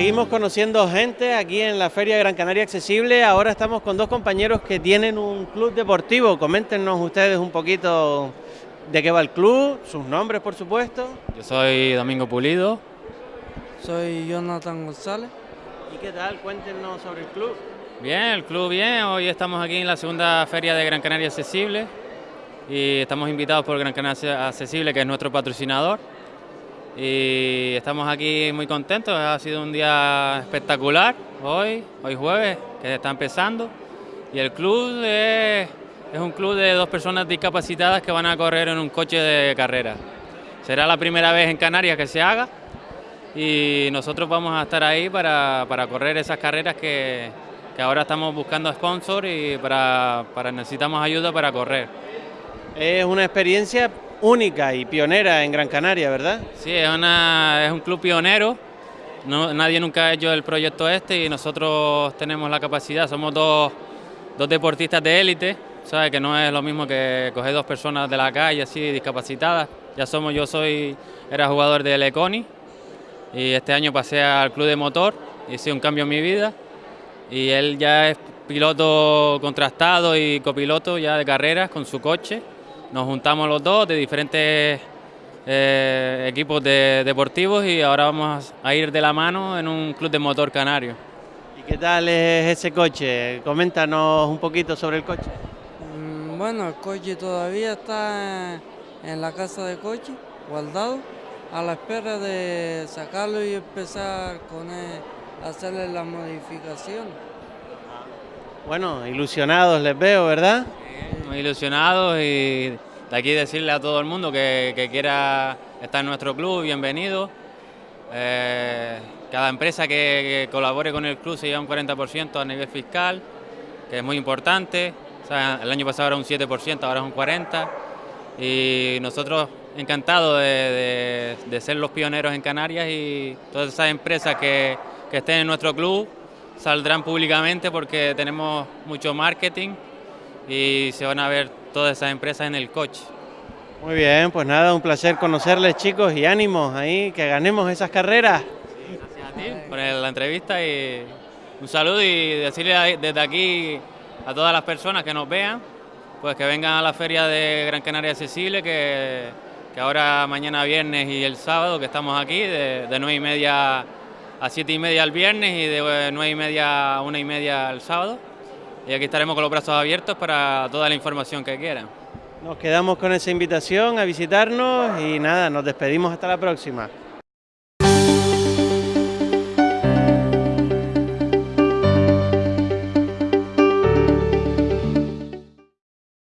seguimos conociendo gente aquí en la Feria Gran Canaria Accesible. Ahora estamos con dos compañeros que tienen un club deportivo. Coméntenos ustedes un poquito de qué va el club, sus nombres por supuesto. Yo soy Domingo Pulido. Soy Jonathan González. ¿Y qué tal? Cuéntenos sobre el club. Bien, el club bien. Hoy estamos aquí en la segunda feria de Gran Canaria Accesible y estamos invitados por Gran Canaria Accesible, que es nuestro patrocinador. Y estamos aquí muy contentos, ha sido un día espectacular hoy, hoy jueves, que está empezando. Y el club es, es un club de dos personas discapacitadas que van a correr en un coche de carrera. Será la primera vez en Canarias que se haga y nosotros vamos a estar ahí para, para correr esas carreras que, que, ahora estamos buscando sponsor y para, para necesitamos ayuda para correr. Es una experiencia única y pionera en Gran Canaria, ¿verdad? Sí, es, un club pionero. Nadie nunca ha hecho el proyecto este y nosotros tenemos la capacidad, somos dos, dos deportistas de élite, ¿sabes? que no es lo mismo que coger dos personas de la calle así discapacitadas. Ya somos, yo soy, era jugador de Leconi, y este año pasé al club de motor, hice un cambio en mi vida y él ya es piloto contrastado y copiloto ya de carreras con su coche. Nos juntamos los dos de diferentes eh, equipos de, deportivos y ahora vamos a ir de la mano en un club de motor canario. ¿Y qué tal es ese coche? Coméntanos un poquito sobre el coche. Mm, bueno, el coche todavía está en la casa de coche, guardado a la espera de sacarlo y empezar con él, hacerle la modificación. Bueno, ilusionados les veo, ¿verdad? Muy ilusionados y de aquí decirle a todo el mundo que, quiera estar en nuestro club, bienvenido. Eh, cada empresa que, que, colabore con el club se lleva un 40% a nivel fiscal, que es muy importante. El año pasado era un 7%, ahora es un 40%. Y nosotros encantado de, de, ser los pioneros en Canarias y todas esas empresas que, estén en nuestro club saldrán públicamente porque tenemos mucho marketing y se van a ver todas esas empresas en el coche. Muy bien, pues nada, un placer conocerles chicos y ánimos ahí, que ganemos esas carreras. Sí, gracias a ti por la entrevista y un saludo y decirle desde aquí a todas las personas que nos vean, pues que vengan a la feria de Gran Canaria Accesible, que que ahora mañana viernes y el sábado que estamos aquí, de, de 9 y media a 7 y media el viernes y de 9 y media a 1 y media el sábado. Y aquí estaremos con los brazos abiertos para toda la información que quieran. Nos quedamos con esa invitación a visitarnos y nada, nos despedimos hasta la próxima.